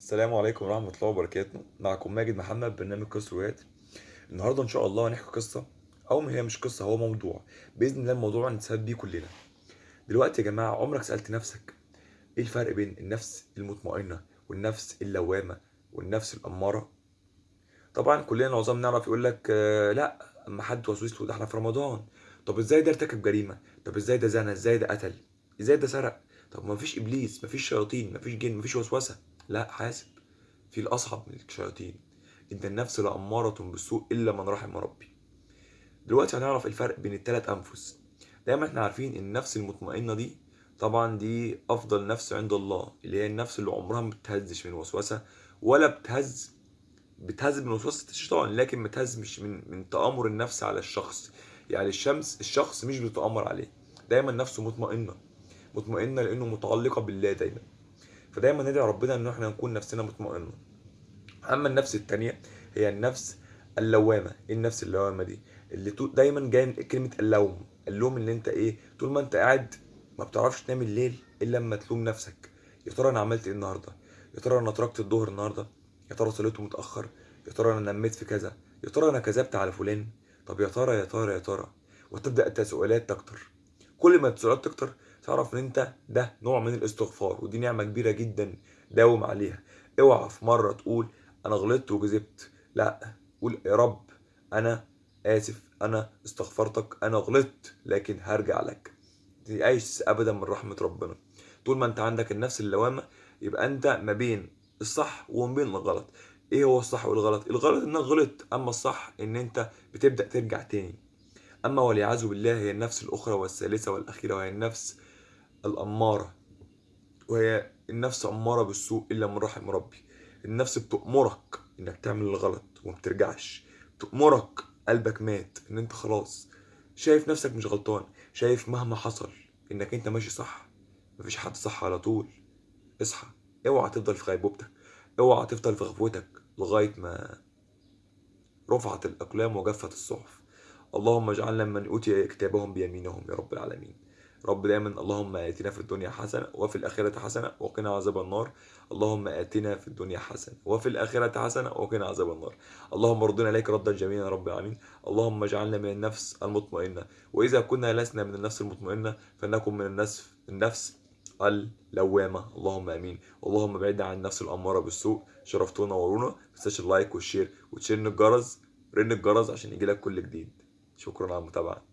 السلام عليكم ورحمة الله وبركاته. معكم ماجد محمد برنامج قصة روايات. النهاردة إن شاء الله هنحكي قصة أو ما هي مش قصة هو موضوع. بإذن الله الموضوع هنستفاد بيه كلنا. دلوقتي يا جماعة عمرك سألت نفسك إيه الفرق بين النفس المطمئنة والنفس اللوامة والنفس الأمارة؟ طبعا كلنا معظم نعرف يقول لك آه لأ أما حد وسوس له ده إحنا في رمضان. طب إزاي ده ارتكب جريمة؟ طب إزاي ده زنى إزاي ده قتل؟ إزاي ده سرق؟ طب ما فيش إبليس ما فيش شياطين ما فيش جن ما فيش وسوسة. لا حاسب. في الأصعب من الشياطين إن النفس لأمارة بالسوء إلا من رحم ربي. دلوقتي هنعرف الفرق بين التلات أنفس. دايما إحنا عارفين إن النفس المطمئنة دي طبعا دي أفضل نفس عند الله اللي هي النفس اللي عمرها ما بتهزش من وسوسة ولا بتهز بتهز من وسوسة الشيطان لكن بتهز مش من من تآمر النفس على الشخص. يعني الشمس الشخص مش بيتآمر عليه. دايما نفسه مطمئنة. مطمئنة لأنه متعلقة بالله دايما. فدايما ندعي ربنا ان إحنا نكون نفسنا مطمئنة. أما النفس التانية هي النفس اللوامة. إيه النفس اللوامة دي؟ اللي دايما جاي من كلمة اللوم. اللوم اللي أنت إيه؟ طول ما أنت قاعد ما بتعرفش تنام الليل إلا لما تلوم نفسك. يا ترى أنا عملت إيه النهارده؟ يا ترى أنا تركت الظهر النهارده؟ يا ترى صليته متأخر؟ يا ترى أنا نميت في كذا؟ يا ترى أنا كذبت على فلان؟ طب يا ترى يا ترى يا ترى. وتبدأ التساؤلات تكتر كل ما التساؤلات تكتر تعرف ان انت ده نوع من الاستغفار ودي نعمة كبيرة جدا داوم عليها. اوعى في مرة تقول أنا غلطت وكذبت. لا قول يا رب أنا آسف أنا استغفرتك أنا غلطت لكن هرجع لك. تعيش ابدا من رحمة ربنا. طول ما أنت عندك النفس اللوامة يبقى أنت ما بين الصح وما بين الغلط. إيه هو الصح والغلط؟ الغلط إنك غلط أما الصح إن أنت بتبدأ ترجع تاني. أما والعياذ بالله هي النفس الأخرى والثالثة والأخيرة وهي النفس الأمارة وهي النفس أمارة بالسوء إلا من رحم ربي. النفس بتأمرك إنك تعمل الغلط وما بترجعش. بتأمرك قلبك مات إن أنت خلاص. شايف نفسك مش غلطان. شايف مهما حصل إنك أنت ماشي صح. مفيش حد صح على طول. اصحى. اوعى تفضل في غيبوبتك. اوعى تفضل في غفوتك لغاية ما رفعت الأقلام وجفت الصحف. اللهم اجعلنا من أوتي كتابهم بيمينهم يا رب العالمين. رب دايما اللهم آتنا في الدنيا حسنة وفي الآخرة حسنة وقنا عذاب النار. اللهم آتنا في الدنيا حسنة وفي الآخرة حسنة وقنا عذاب النار. اللهم ردنا إليك ردا جميلا يا رب العالمين. اللهم اجعلنا من النفس المطمئنة. وإذا كنا لسنا من النفس المطمئنة فلنكن من النفس النفس اللوامة. اللهم آمين. اللهم بعدنا عن النفس الأمارة بالسوء. شرفتونا ورونا ما تنساش ال like وال share وتشير الجرس رن الجرس عشان يجيلك كل جديد. شكرا على المتابعة.